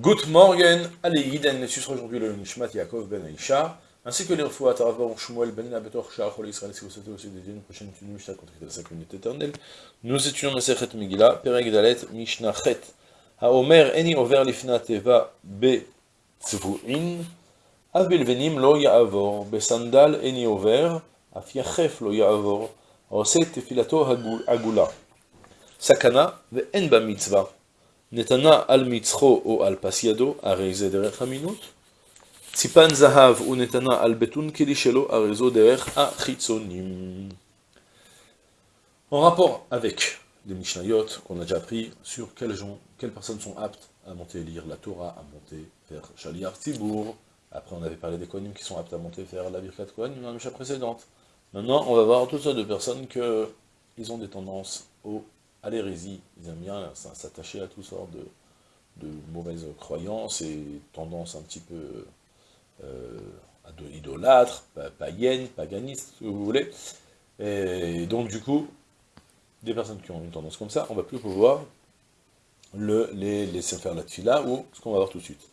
Good morning, allez, Yiden, sera aujourd'hui le Nishmat Yaakov ben Aisha, ainsi que les Refoua Taravor Shmuel ben Nabetor Shah Chol Israël, si vous souhaitez aussi dédier une prochaine étude Mishnah contre la communauté éternelle. Nous étudions Masechet Megillah, Perek Dalet, Mishnah Chet, Haomer Eni Over Lifna Teva Be Tzvu'in, Av Belvenim Lo Ya'avor, Besandal Eni Over, Af Yachef Lo Ya'avor, Ose Tefilato Agula, Sakana Ve En Ba Mitzvah, נתנה על מצחו או על פס ידו, הרי זה דרך אמינות. ציפן זהב ונתנה על בטון כלי שלו, הרי זו דרך החיצונים. En rapport avec les Mishnayot qu'on a déjà appris sur quels gens, quelles personnes sont aptes à monter et lire la Torah, à monter faire Shaliar Tibour. Après, on avait parlé des Kohanim qui sont aptes à monter faire la Birkat Kohanim dans la Mishnah précédente. Maintenant, on va voir toutes sortes de personnes que ils ont des tendances au à l'hérésie. Ils aiment bien s'attacher à toutes sortes de, mauvaises croyances et tendances un petit peu euh, à de idolâtres, païennes, paganistes, ce que vous voulez. Et donc du coup, des personnes qui ont une tendance comme ça, on va plus pouvoir le, les laisser faire la tfila, ou ce qu'on va voir tout de suite.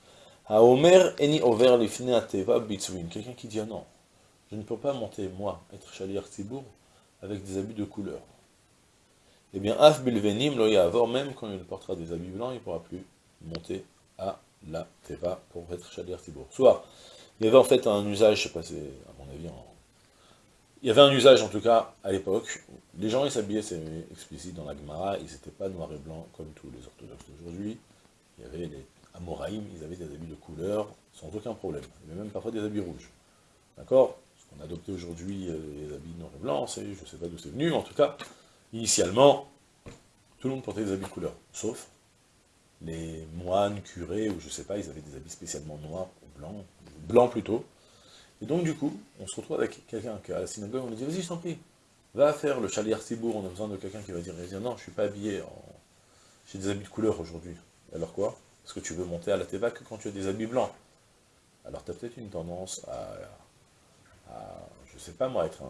Omer eni over Quelqu'un qui dit ah non, je ne peux pas monter, moi, être chalier avec des habits de couleur eh bien, Af Bilvenim lo avoir même quand il portera des habits blancs, il ne pourra plus monter à la Teva pour être Shalir Tibour. Soit, il y avait en fait un usage, je sais pas, c'est à mon avis, il y avait un usage en tout cas à l'époque, les gens ils s'habillaient, c'est explicite dans la Gemara, ils n'étaient pas noirs et blancs comme tous les orthodoxes d'aujourd'hui, il y avait les Amoraïm, ils avaient des habits de couleur sans aucun problème, il y avait même parfois des habits rouges. D'accord? Ce qu'on a adopté aujourd'hui, euh, les habits noirs et blancs, je ne sais pas d'où c'est venu, en tout cas, Initialement, tout le monde portait des habits de couleur, sauf les moines, curés, ou je sais pas, ils avaient des habits spécialement noirs ou blancs, blancs plutôt. Et donc du coup, on se retrouve avec quelqu'un qui à la synagogue, on lui dit, vas-y, je t'en prie, va faire le chalier Tibour, on a besoin de quelqu'un qui va dire, non, je suis pas habillé, en... j'ai des habits de couleur aujourd'hui. Alors quoi? Parce que tu veux monter à la Teva que quand tu as des habits blancs? Alors tu as peut-être une tendance à, à, je sais pas moi, être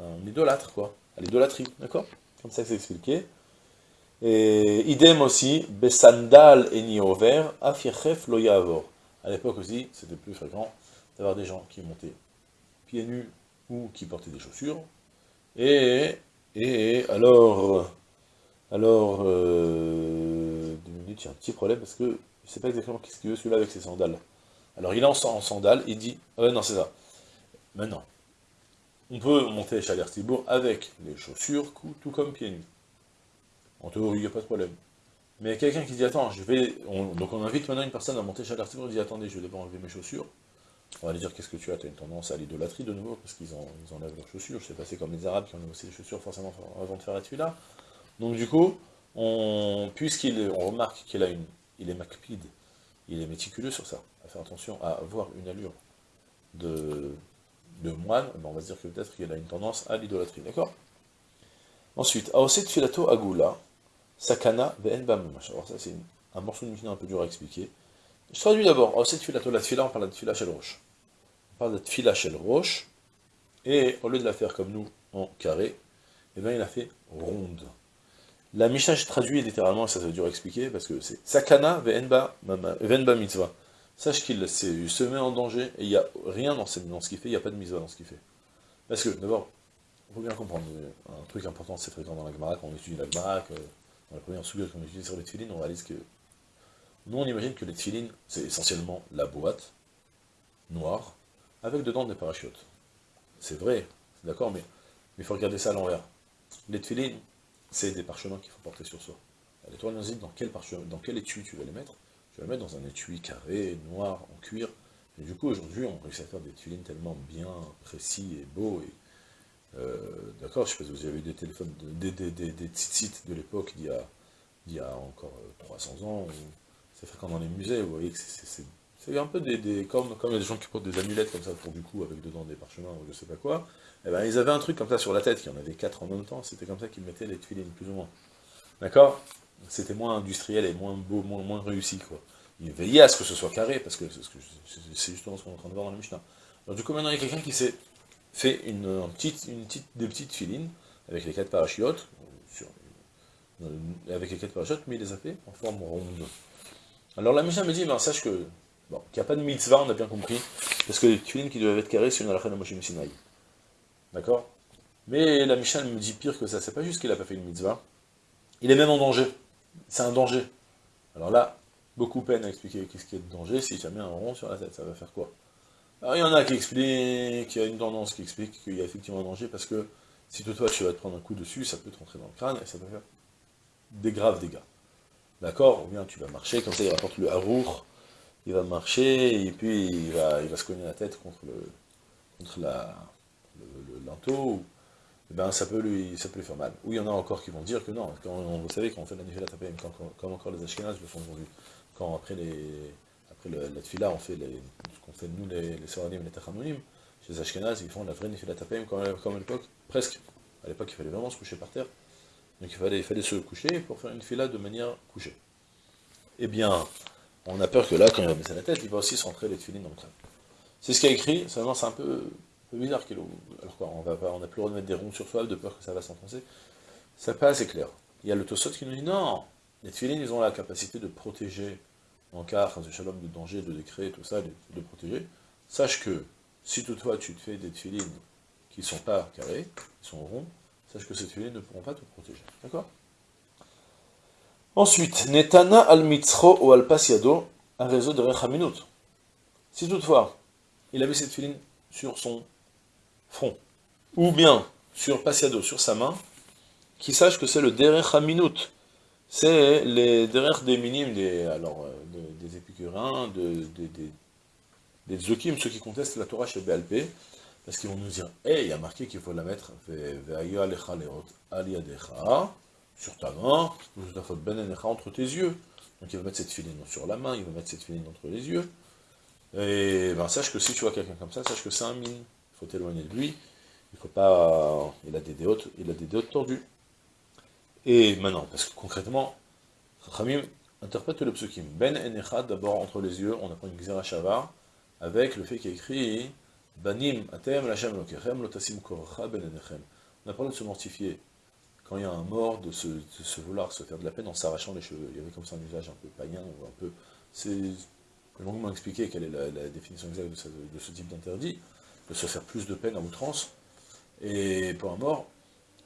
un idolâtre, quoi, à l'idolâtrie, d'accord? Comme ça c'est expliqué. Et idem aussi, besandal eni over, afiechef lo yavor. À l'époque aussi, c'était plus fréquent d'avoir des gens qui montaient pieds nus ou qui portaient des chaussures. Et, et alors, alors, euh, deux minutes, il y a un petit problème parce que je ne sais pas exactement qu'est-ce qu'il veut celui-là avec ses sandales. Alors il est en, sandales, il dit, ah non c'est ça. Maintenant, on peut monter Chaler Tibour avec les chaussures, tout comme pieds nus. En théorie, il n'y a pas de problème. Mais quelqu'un qui dit, attends, je vais... donc on invite maintenant une personne à monter Chaler Tibour, il dit, attendez, je vais enlever mes chaussures. On va lui dire, qu'est-ce que tu as? Tu as une tendance à l'idolâtrie de nouveau, parce qu'ils enlèvent leurs chaussures. Je sais pas, c'est comme les Arabes qui enlèvent aussi les chaussures forcément avant de faire la là. Donc du coup, on, puisqu'il on remarque qu'il a une, il est macpide, il est méticuleux sur ça, à faire attention à avoir une allure de, de moine, ben, on va dire que peut-être qu'il a une tendance à l'idolâtrie, d'accord? Ensuite, Aoset Filato Agula, Sakana Ve'en Alors ça c'est un morceau de Mishnah un peu dur à expliquer. Je traduis d'abord, Aoset Filato, la Tfila, on parle de Tfila Shel Roche. On parle de Tfila Shel Roche, et au lieu de la faire comme nous, en carré, eh bien il a fait ronde. La Mishnah, je traduis littéralement, ça c'est dur à expliquer, parce que c'est Sakana Ve'en Mitzvah sache qu'il se met en danger, et il n'y a rien dans, ce qu'il fait, il n'y a pas de mise dans ce qu'il fait. Parce que, d'abord, il faut bien comprendre, un truc important, c'est fréquent dans la Gemara, quand on étudie la Gemara, dans la première sujet qu'on étudie sur les tefilines, on réalise que, nous on imagine que les tefilines, c'est essentiellement la boîte, noire, avec dedans des parachutes. C'est vrai, d'accord, mais il faut regarder ça à l'envers. Les tefilines, c'est des parchemins qu'il faut porter sur soi. Et toi, dans quel, dans quel étui tu vas les mettre je vais le mettre dans un étui carré, noir, en cuir. Et du coup, aujourd'hui, on réussit à faire des tuilines tellement bien précis et beaux. Et, euh, D'accord, je sais pas si vous avez des téléphones, des, des, des, des de l'époque d'il y, y, a encore 300 euh, ans. C'est fréquent dans les musées, vous voyez que c'est un peu des, comme, comme les gens qui portent des amulettes comme ça pour du coup, avec dedans des parchemins ou je sais pas quoi. Eh ben, ils avaient un truc comme ça sur la tête, y en avait quatre en même temps, c'était comme ça qu'ils mettaient les tuilines, plus ou moins. D'accord? C'était moins industriel et moins beau, moins, moins réussi, quoi. Il veillait à ce que ce soit carré, parce que c'est justement ce qu'on est en train de voir dans le Mishnah. Alors du coup, maintenant, il y a quelqu'un qui s'est fait une, petite, une petite, des petites filines, avec les quatre parachutes, avec les quatre parachutes, mais il les a fait en forme ronde. Alors la Mishnah me dit, ben, sache que, bon, qu'il n'y a pas de mitzvah, on a bien compris, parce que les tefilines qui doivent être carrés, c'est une halakha de Moshe Sinai. D'accord? Mais la Mishnah me dit pire que ça, c'est pas juste qu'il n'a pas fait une mitzvah, il est même en danger. C'est un danger. Alors là, beaucoup peine à expliquer qu'est-ce qui est de danger, si mis un rond sur la tête, ça va faire quoi? Alors il y en a qui expliquent, qu'il y a une tendance qui explique qu'il y a effectivement un danger, parce que si toi tu vas te prendre un coup dessus, ça peut te rentrer dans le crâne, et ça peut faire des graves dégâts. D'accord? Ou bien tu vas marcher, comme ça il rapporte le harour, il va marcher, et puis il va, il va se cogner la tête contre le contre la, le, linteau, et eh ben ça peut, lui, ça peut lui faire mal. Ou il y en a encore qui vont dire que non, quand, vous savez, quand on fait la Nifila Tapayim, comme encore les Ashkenaz le font aujourd'hui, quand après, les, après la Tfila, on fait les, ce qu'on fait nous, les, les Soradim et les Tachanonim, chez les Ashkenaz, ils font la vraie Nifila Tapayim comme, comme à l'époque, presque. À l'époque, il fallait vraiment se coucher par terre. Donc il fallait, il fallait se coucher pour faire une fila de manière couchée. Eh bien, on a peur que là, quand il va baisser la tête, il va aussi se rentrer les filines dans le crâne. C'est ce qu'il a écrit, seulement c'est un peu, bizarre qu'il Alors quoi, on n'a plus le droit de mettre des ronds sur soi de peur que ça va s'enfoncer. Ça pas assez clair. Il y a le Tosot qui nous dit non, les filines, ils ont la capacité de protéger en cas de shalom, de danger, de décret, tout ça, de, protéger. Sache que si toutefois tu te fais des filines qui ne sont pas carrés, qui sont ronds, sache que ces filets ne pourront pas te protéger. D'accord? Ensuite, Netana al mitzro ou al pasiado, un réseau de rechaminut. Si toutefois, il avait cette filine sur son front, ou bien sur pasiado, sur sa main, qu'il sache que c'est le derech haminut. C'est les derech des minimes, des, alors, euh, des épicurins, de, des, des, ceux qui contestent la Torah chez BLP, parce qu'ils vont nous dire, hé, il y a marqué qu'il faut la mettre, sur ta main, entre tes yeux. Donc il va mettre cette filine sur la main, il va mettre cette filine entre les yeux. Et ben sache que si tu vois quelqu'un comme ça, sache que c'est un mine. Il faut t'éloigner de lui. Il faut pas. Il a des déotes, il a des tordues. Et maintenant, parce que concrètement, Khamim interprète le psukim. Ben enechad, d'abord entre les yeux, on apprend une Gzera Shavar, avec le fait qu'il écrit Banim, atem, lachem, lokechem, lotasim, korcha, ben On a parlé de se mortifier quand il y a un mort, de se, vouloir se faire de la peine en s'arrachant les cheveux. Il y avait comme ça un usage un peu païen, ou un peu... C'est longuement expliqué quelle est la, définition exacte de ce, type d'interdit, de se faire plus de peine à outrance. Et pour un mort,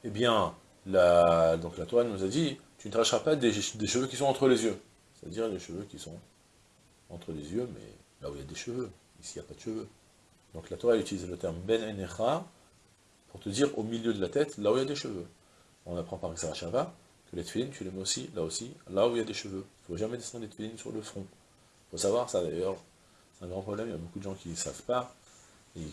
eh bien, la, donc la Torah nous a dit, tu ne t'arracheras pas des, cheveux qui sont entre les yeux. C'est-à-dire les cheveux qui sont entre les yeux, mais là où il y a des cheveux. Ici, il n'y a pas de cheveux. Donc la Torah utilise le terme ben enecha pour te dire au milieu de la tête, là où il y a des cheveux. On apprend par Shava que les tefilines, tu les mets aussi, là aussi, là où il y a des cheveux. Il ne faut jamais descendre les tefilines sur le front. Il faut savoir ça d'ailleurs, c'est un grand problème, il y a beaucoup de gens qui ne savent pas,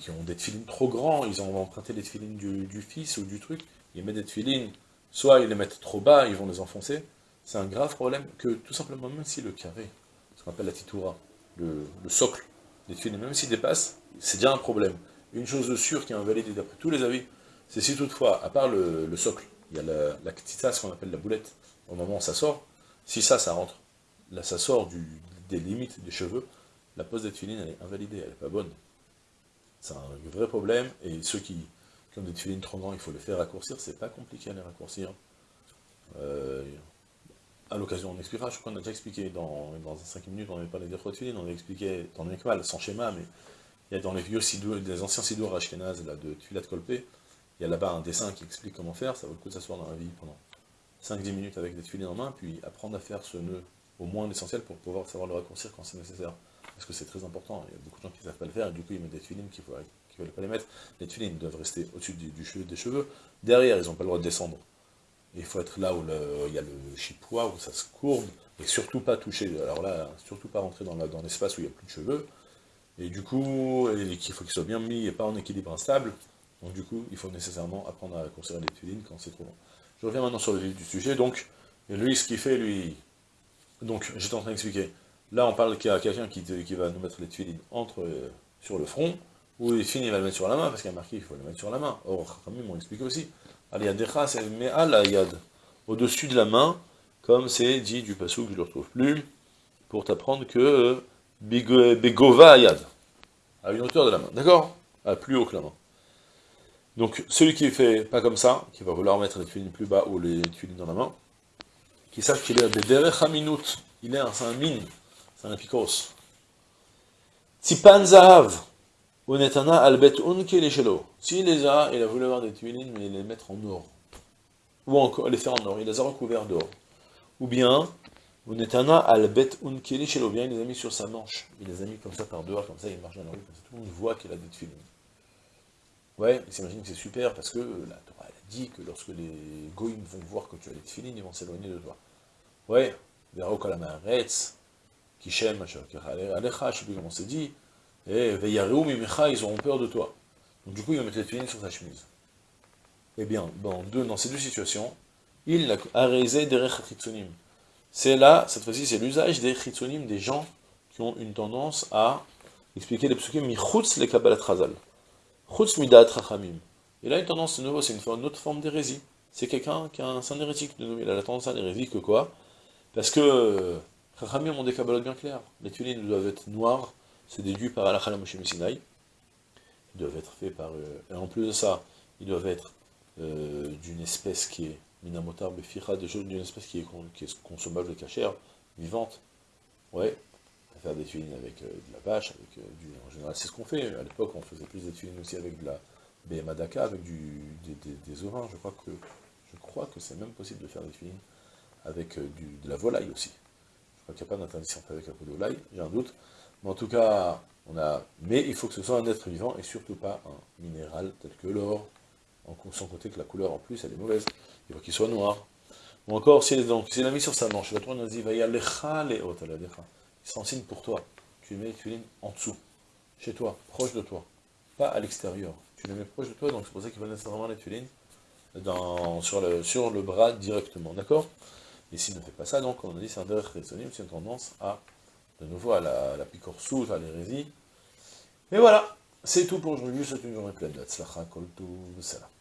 qui ont des tefilines trop grands, ils ont emprunté les tefilines du, fils ou du truc, ils mettent des tefilines, soit ils les mettent trop bas, ils vont les enfoncer. C'est un grave problème que tout simplement, même si le carré, ce qu'on appelle la titoura, le, socle des tefilines, même s'il dépasse, c'est déjà un problème. Une chose de sûre qui est invalidée d'après tous les avis, c'est si toutefois, à part le, socle, il y a la, la ce qu'on appelle la boulette, au moment où ça sort, si ça, ça rentre, là ça sort des limites des cheveux, la pose des filines, elle est invalidée, elle n'est pas bonne. C'est un vrai problème, et ceux qui, ont des filines trop grands, il faut les faire raccourcir, c'est pas compliqué à les raccourcir. Euh, à l'occasion, on expliquera, je crois qu'on a déjà expliqué dans, dans 5 minutes, on avait parlé des filines, on avait expliqué dans mal, sans schéma, mais il y a dans les vieux sidours, des anciens sidours ashkenaz, là, de Tuilat Kolpé, il y a là-bas un dessin qui explique comment faire, ça vaut le coup de s'asseoir dans la vie pendant 5-10 minutes avec des tuiles en main, puis apprendre à faire ce nœud, au moins l'essentiel, pour pouvoir savoir le raccourcir quand c'est nécessaire. Parce que c'est très important, il y a beaucoup de gens qui ne savent pas le faire, et du coup ils mettent des tuiles qu'il ne veulent pas les mettre. Les tuiles doivent rester au-dessus du, des cheveux, derrière ils n'ont pas le droit de descendre. Il faut être là où il y a le chipois, où ça se courbe, et surtout pas toucher, alors là, surtout pas rentrer dans l'espace où il n'y a plus de cheveux, et du coup, il faut qu'il soit bien mis et pas en équilibre instable, donc du coup, il faut nécessairement apprendre à conserver les tuilines quand c'est trop long. Je reviens maintenant sur le vif du sujet, donc, lui, ce qu'il fait, lui, donc, j'étais en train d'expliquer, là, on parle qu'il y a quelqu'un qui, va nous mettre les tuilines entre, euh, sur le front, ou il finit, il va le mettre sur la main, parce qu'il y a marqué qu'il faut le mettre sur la main. Or, comme ils m'ont expliqué aussi, Al-Yadecha, c'est al au-dessus de la main, comme c'est dit du passou que je ne le retrouve plus, pour t'apprendre que Begova Ayad, à une hauteur de la main, d'accord? À plus haut que la main. Donc, celui qui fait pas comme ça, qui va vouloir mettre les tuiles plus bas ou les tuiles dans la main, qui sache qu'il est des derech minute, il est un, un mine, C'est un apikos. Tipan Zahav, Unetana Albet Unke Leshelo. S'il les a, il a voulu avoir des tuilines, mais les mettre en or. Ou encore les faire en or, il les a recouverts d'or. Ou bien, Unetana Albet Unke Leshelo, bien il les a mis sur sa manche. Il les a mis comme ça par dehors, comme ça il marche dans la rue, comme ça tout le monde voit qu'il a des tuilines. Ouais, il s'imagine que c'est super parce que la Torah a dit que lorsque les goïms vont voir que tu as les tefilines, ils vont s'éloigner de toi. Ouais, Vero Kalamaretz, Kishem, comment c'est dit, et Mimecha, ils auront peur de toi. Donc du coup, ils vont mettre les tefilines sur ta chemise. Eh bien, dans, deux, dans ces deux situations, il a réalisé des chitzonim. C'est là, cette fois-ci, c'est l'usage des chitzonim, des gens qui ont une tendance à expliquer les psukim michutz les kabbalat chazal. Chutz midat rachamim. Et là, une tendance de nouveau, c'est une, autre forme d'hérésie. C'est quelqu'un qui a un sein hérétique, de nouveau. Il a la tendance à l'hérésie que quoi? Parce que Rachamim ont des bien clairs. Les tulines doivent être noires, c'est déduit par Alachal Moshe Ils doivent être faits par... Euh, et en plus de ça, ils doivent être euh, d'une espèce qui est minamotar befira, d'une espèce qui est, consommable, cachère, vivante. Ouais, faire des tuilines avec euh, de la vache, avec du... En général, c'est ce qu'on fait. À l'époque, on faisait plus des tuilines aussi avec de la BMADAKA, avec du, des, ovins. Je crois que je crois que c'est même possible de faire des tuilines avec de la volaille aussi. Qu'il n'y a pas d'interdiction avec un peu de j'ai un doute. Mais en tout cas, on a... Mais il faut que ce soit un être vivant, et surtout pas un minéral tel que l'or, sans compter que la couleur en plus, elle est mauvaise. Il faut qu'il soit noir. Ou encore, si a mis sur sa manche, la nous dit, va y aller c'est un signe pour toi. Tu mets les en dessous, chez toi, proche de toi, pas à l'extérieur. Tu les mets proche de toi, donc c'est pour ça qu'il va nécessairement les tulines sur, le, sur le bras directement, d'accord? Et s'il ne fait pas ça, donc on a dit c'est un derech c'est une tendance à, de nouveau, à la, à la à l'hérésie. Et voilà, c'est tout pour aujourd'hui, c'est une journée pleine de kol salam.